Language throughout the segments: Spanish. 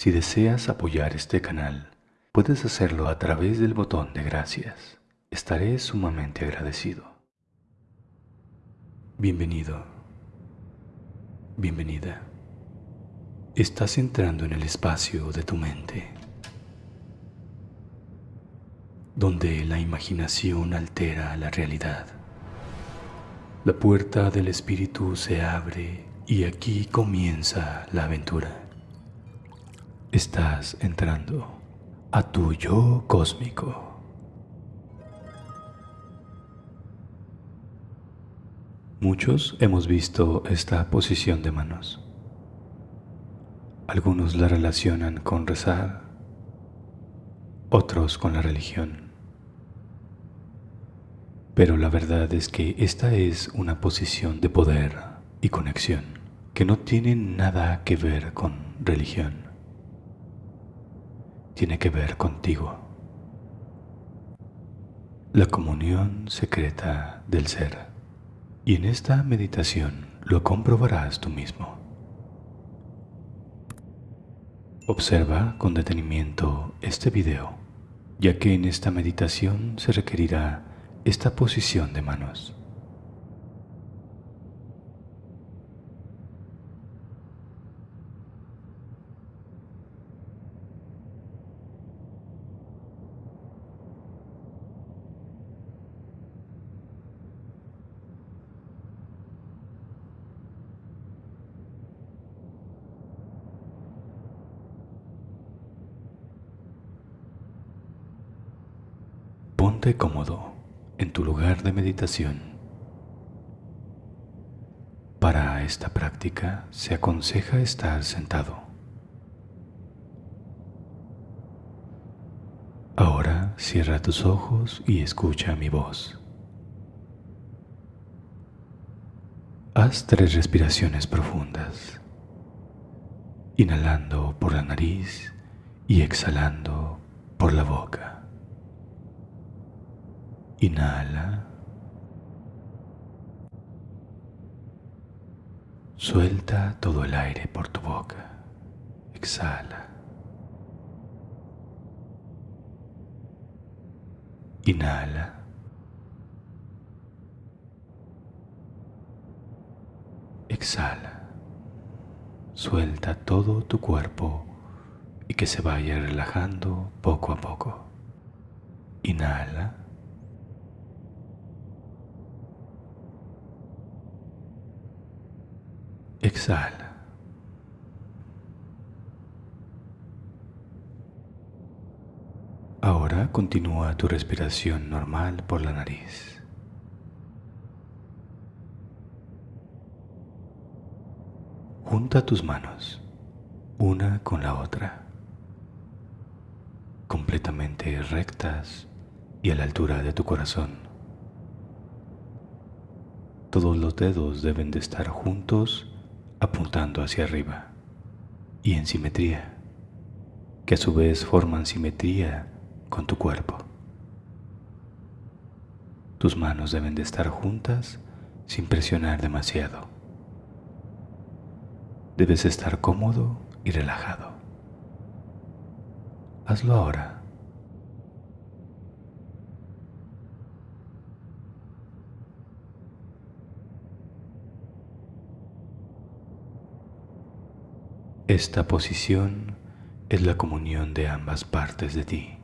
Si deseas apoyar este canal, puedes hacerlo a través del botón de gracias. Estaré sumamente agradecido. Bienvenido. Bienvenida. Estás entrando en el espacio de tu mente, donde la imaginación altera la realidad. La puerta del espíritu se abre y aquí comienza la aventura. Estás entrando a tu yo cósmico. Muchos hemos visto esta posición de manos. Algunos la relacionan con rezar, otros con la religión. Pero la verdad es que esta es una posición de poder y conexión que no tiene nada que ver con religión tiene que ver contigo. La comunión secreta del ser. Y en esta meditación lo comprobarás tú mismo. Observa con detenimiento este video, ya que en esta meditación se requerirá esta posición de manos. Cómodo en tu lugar de meditación. Para esta práctica se aconseja estar sentado. Ahora cierra tus ojos y escucha mi voz. Haz tres respiraciones profundas, inhalando por la nariz y exhalando por la boca. Inhala. Suelta todo el aire por tu boca. Exhala. Inhala. Exhala. Suelta todo tu cuerpo y que se vaya relajando poco a poco. Inhala. Exhala. Ahora continúa tu respiración normal por la nariz. Junta tus manos, una con la otra, completamente rectas y a la altura de tu corazón. Todos los dedos deben de estar juntos apuntando hacia arriba y en simetría, que a su vez forman simetría con tu cuerpo. Tus manos deben de estar juntas sin presionar demasiado. Debes estar cómodo y relajado. Hazlo ahora. Esta posición es la comunión de ambas partes de ti.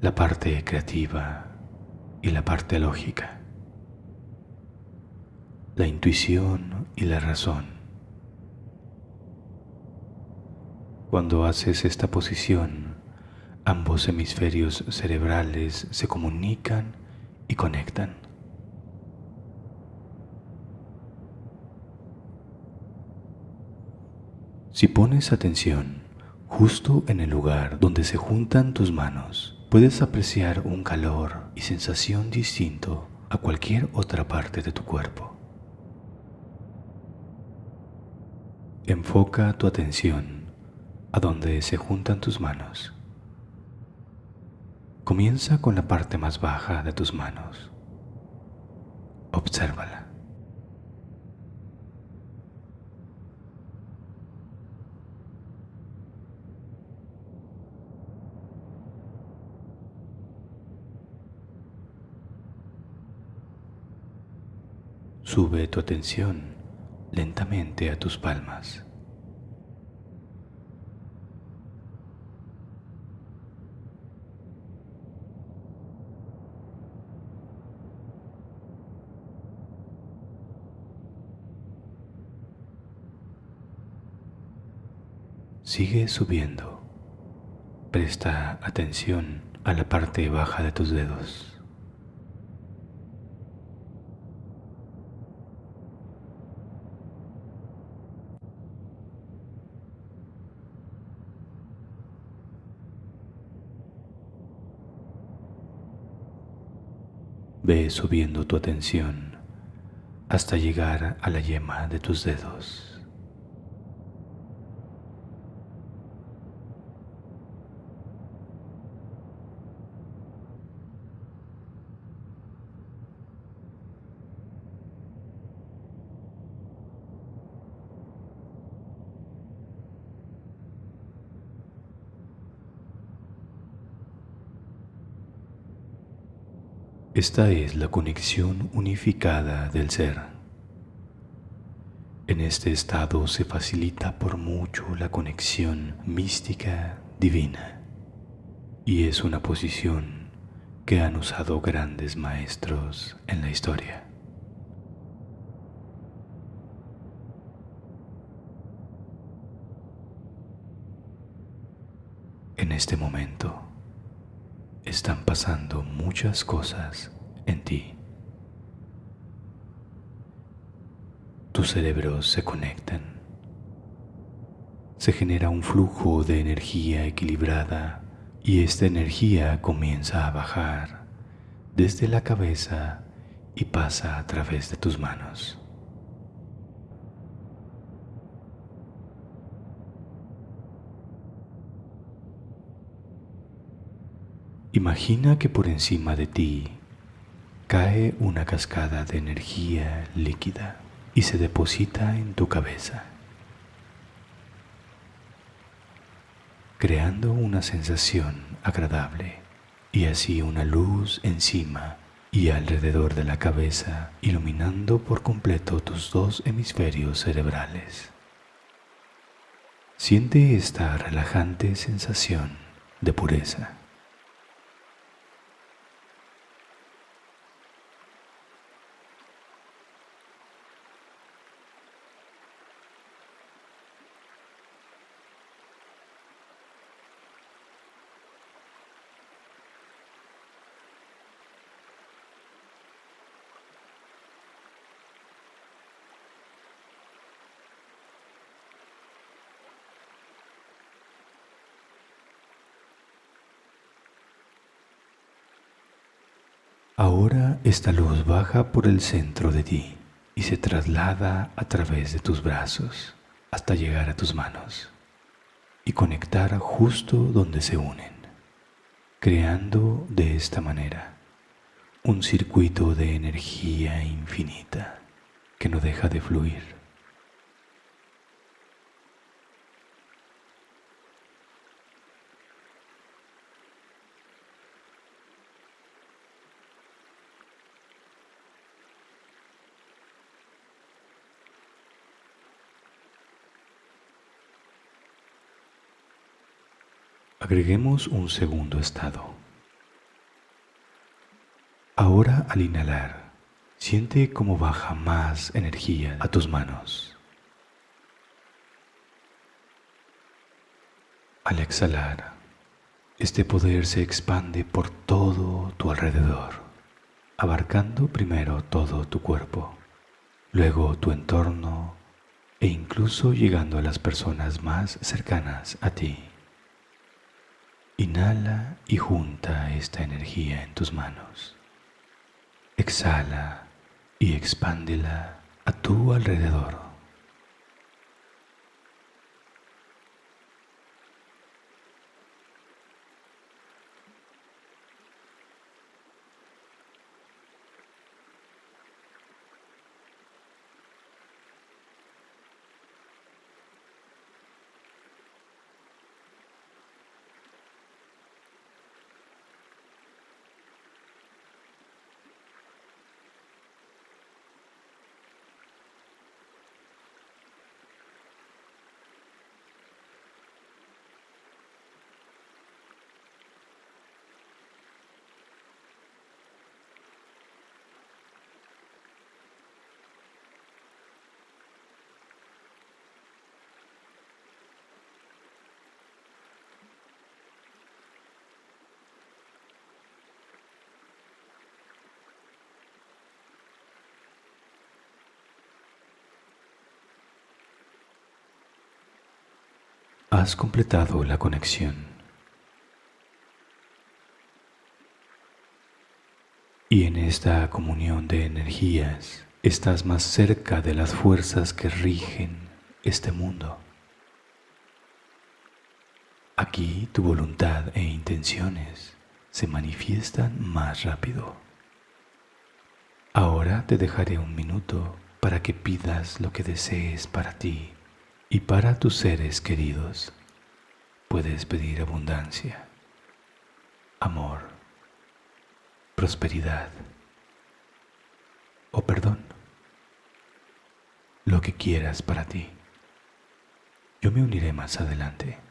La parte creativa y la parte lógica. La intuición y la razón. Cuando haces esta posición, ambos hemisferios cerebrales se comunican y conectan. Si pones atención justo en el lugar donde se juntan tus manos, puedes apreciar un calor y sensación distinto a cualquier otra parte de tu cuerpo. Enfoca tu atención a donde se juntan tus manos. Comienza con la parte más baja de tus manos. Obsérvala. Sube tu atención lentamente a tus palmas. Sigue subiendo. Presta atención a la parte baja de tus dedos. Ve subiendo tu atención hasta llegar a la yema de tus dedos. Esta es la conexión unificada del ser. En este estado se facilita por mucho la conexión mística divina y es una posición que han usado grandes maestros en la historia. En este momento, están pasando muchas cosas en ti. Tus cerebros se conectan. Se genera un flujo de energía equilibrada y esta energía comienza a bajar desde la cabeza y pasa a través de tus manos. Imagina que por encima de ti cae una cascada de energía líquida y se deposita en tu cabeza, creando una sensación agradable y así una luz encima y alrededor de la cabeza, iluminando por completo tus dos hemisferios cerebrales. Siente esta relajante sensación de pureza. Ahora esta luz baja por el centro de ti y se traslada a través de tus brazos hasta llegar a tus manos y conectar justo donde se unen, creando de esta manera un circuito de energía infinita que no deja de fluir. Agreguemos un segundo estado. Ahora al inhalar, siente cómo baja más energía a tus manos. Al exhalar, este poder se expande por todo tu alrededor, abarcando primero todo tu cuerpo, luego tu entorno e incluso llegando a las personas más cercanas a ti. Inhala y junta esta energía en tus manos. Exhala y expándela a tu alrededor. Has completado la conexión. Y en esta comunión de energías estás más cerca de las fuerzas que rigen este mundo. Aquí tu voluntad e intenciones se manifiestan más rápido. Ahora te dejaré un minuto para que pidas lo que desees para ti y para tus seres queridos. Puedes pedir abundancia, amor, prosperidad o perdón, lo que quieras para ti. Yo me uniré más adelante.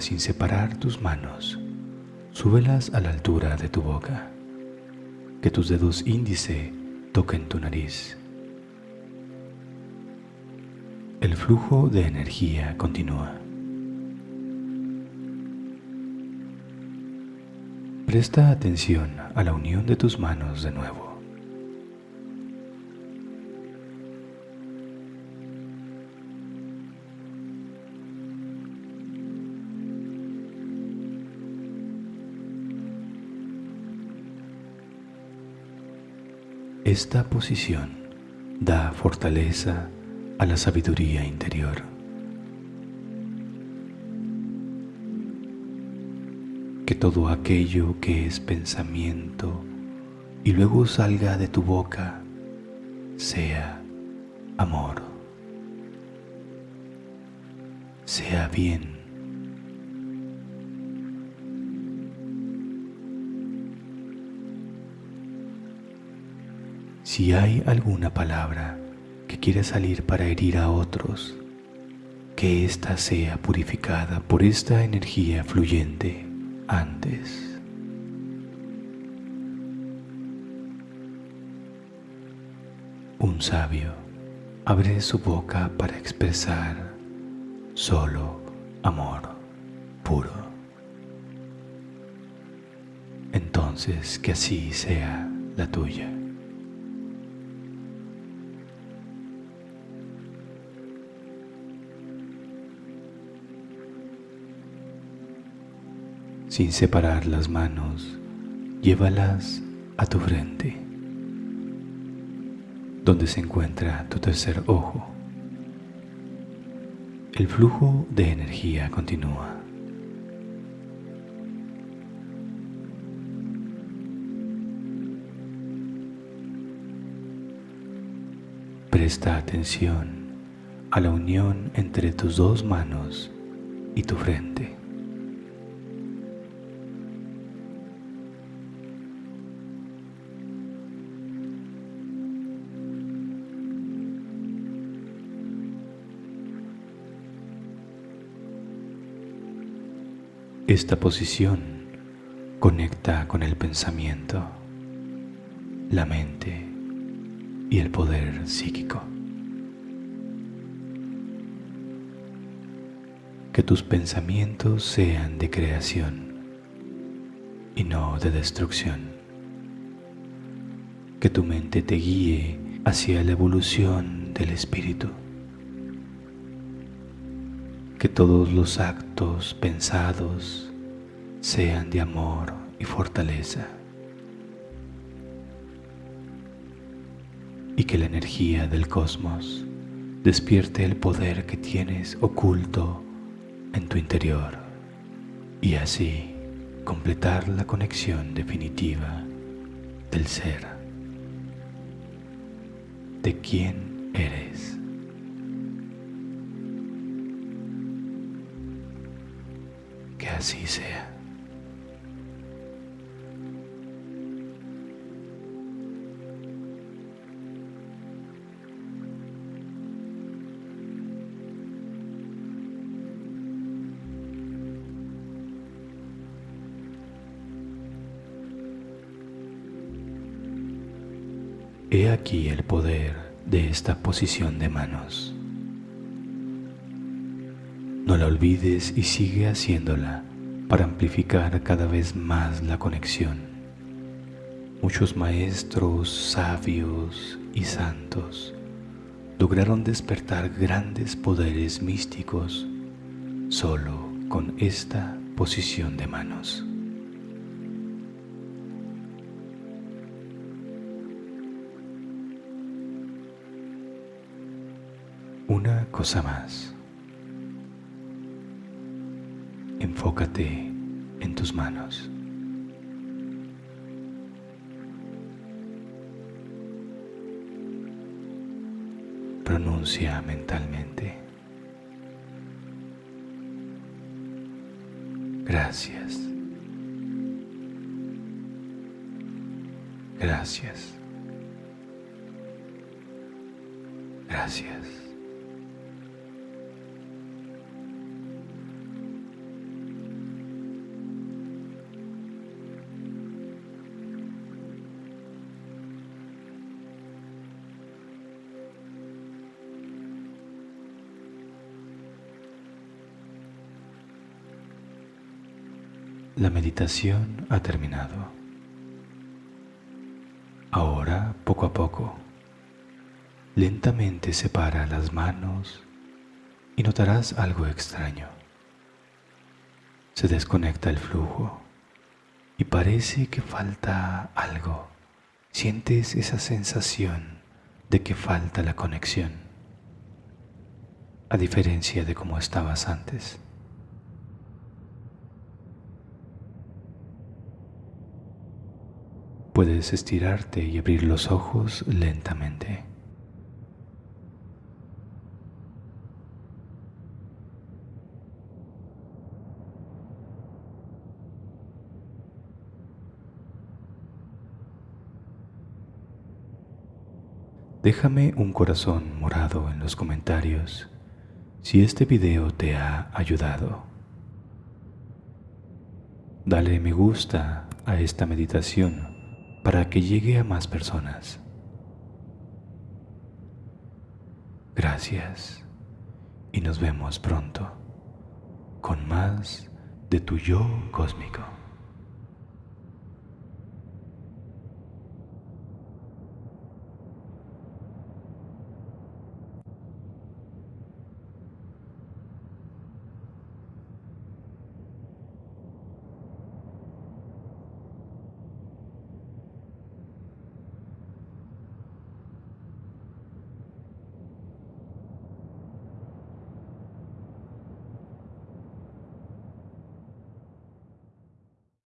Sin separar tus manos, súbelas a la altura de tu boca. Que tus dedos índice toquen tu nariz. El flujo de energía continúa. Presta atención a la unión de tus manos de nuevo. Esta posición da fortaleza a la sabiduría interior. Que todo aquello que es pensamiento y luego salga de tu boca sea amor, sea bien Si hay alguna palabra que quiere salir para herir a otros, que ésta sea purificada por esta energía fluyente antes. Un sabio abre su boca para expresar solo amor puro. Entonces que así sea la tuya. Sin separar las manos, llévalas a tu frente, donde se encuentra tu tercer ojo. El flujo de energía continúa. Presta atención a la unión entre tus dos manos y tu frente. Esta posición conecta con el pensamiento, la mente y el poder psíquico. Que tus pensamientos sean de creación y no de destrucción. Que tu mente te guíe hacia la evolución del espíritu que todos los actos pensados sean de amor y fortaleza. y que la energía del cosmos despierte el poder que tienes oculto en tu interior y así completar la conexión definitiva del ser, de quién eres. Que así sea. He aquí el poder de esta posición de manos. No la olvides y sigue haciéndola para amplificar cada vez más la conexión. Muchos maestros, sabios y santos lograron despertar grandes poderes místicos solo con esta posición de manos. Cosa más. Enfócate en tus manos. Pronuncia mentalmente. Gracias. Gracias. Gracias. La meditación ha terminado. Ahora, poco a poco, lentamente separa las manos y notarás algo extraño. Se desconecta el flujo y parece que falta algo. Sientes esa sensación de que falta la conexión, a diferencia de cómo estabas antes. Puedes estirarte y abrir los ojos lentamente. Déjame un corazón morado en los comentarios si este video te ha ayudado. Dale me gusta a esta meditación para que llegue a más personas. Gracias y nos vemos pronto con más de tu yo cósmico.